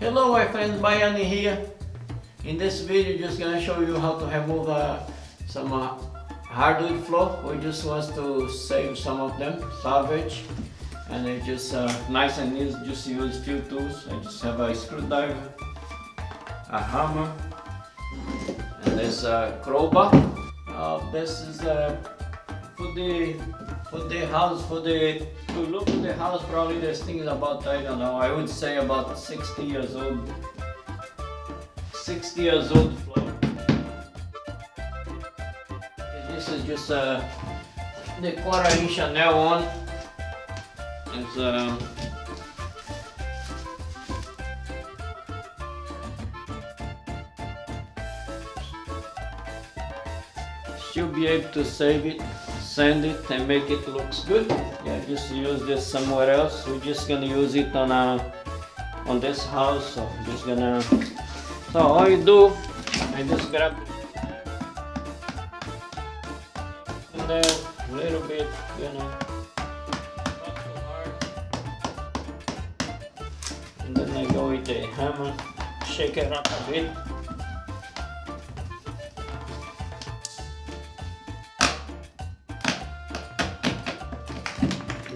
Hello my friends, Bayani here. In this video just gonna show you how to remove uh, some uh, hardwood floor. We just want to save some of them, salvage. And it's just uh, nice and easy, just use few tools. I just have a screwdriver, a hammer, and this uh, crowbar. Uh, this is uh, for the for the house for the to look at the house probably this thing is about I don't know I would say about 60 years old. 60 years old floor. This is just uh, the quarter inch nail on it's uh, should be able to save it sand it and make it looks good. Yeah just use this somewhere else. We're just gonna use it on a on this house so I'm just gonna so all you do I just grab and then a little bit you know. And then I go with the hammer shake it up a bit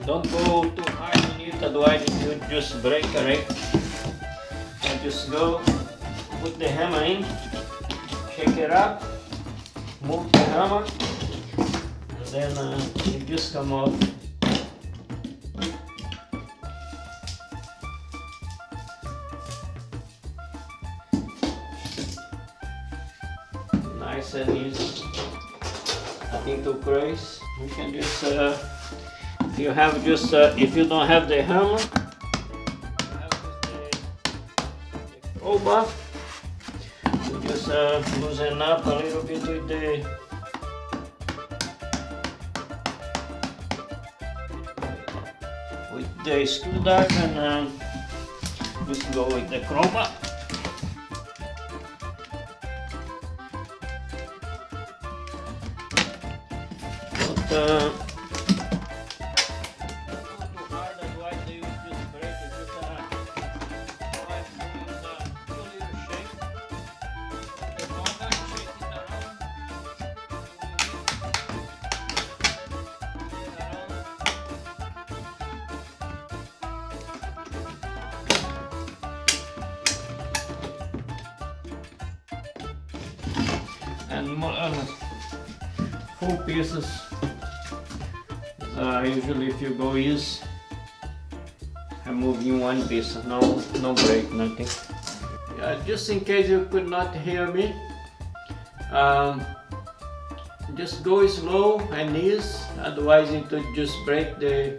Don't go too hard on it, otherwise will just break alright. And just go put the hammer in, shake it up, move the hammer, and then uh, it just come off. Nice and easy. Nothing too crazy. We can just uh, you have just uh, if you don't have the hammer the you just uh, loosen up a little bit with the with the screwdriver and uh, just go with the crowbar. But, uh, and less four pieces uh, usually if you go use I'm moving one piece no no break nothing. Yeah, just in case you could not hear me um, just go slow and ease otherwise it would just break the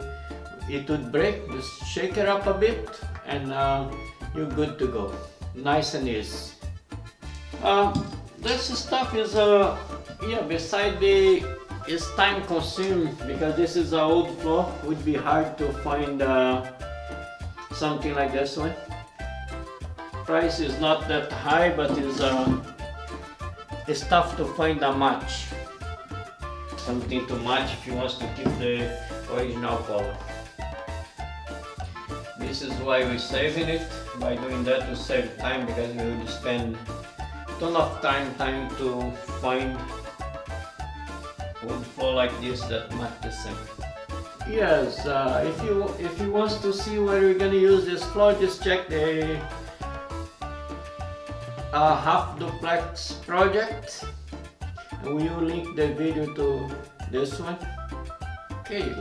it would break just shake it up a bit and uh, you're good to go. Nice and easy. Uh, this stuff is uh yeah beside the it's time consuming because this is an old floor. Would be hard to find uh, something like this one. Price is not that high but it's uh, it's tough to find a match. Something to match if you want to keep the original color. This is why we're saving it by doing that to save time because we would spend ton of time trying to find wood floor like this that match the same. Yes, uh, if you if you want to see where we're gonna use this floor, just check the uh, half duplex project. And we will link the video to this one. Okay,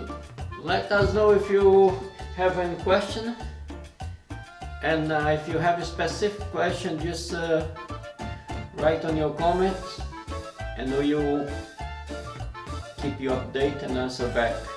let us know if you have any question. And uh, if you have a specific question, just uh, write on your comments and we will keep you updated and answer back.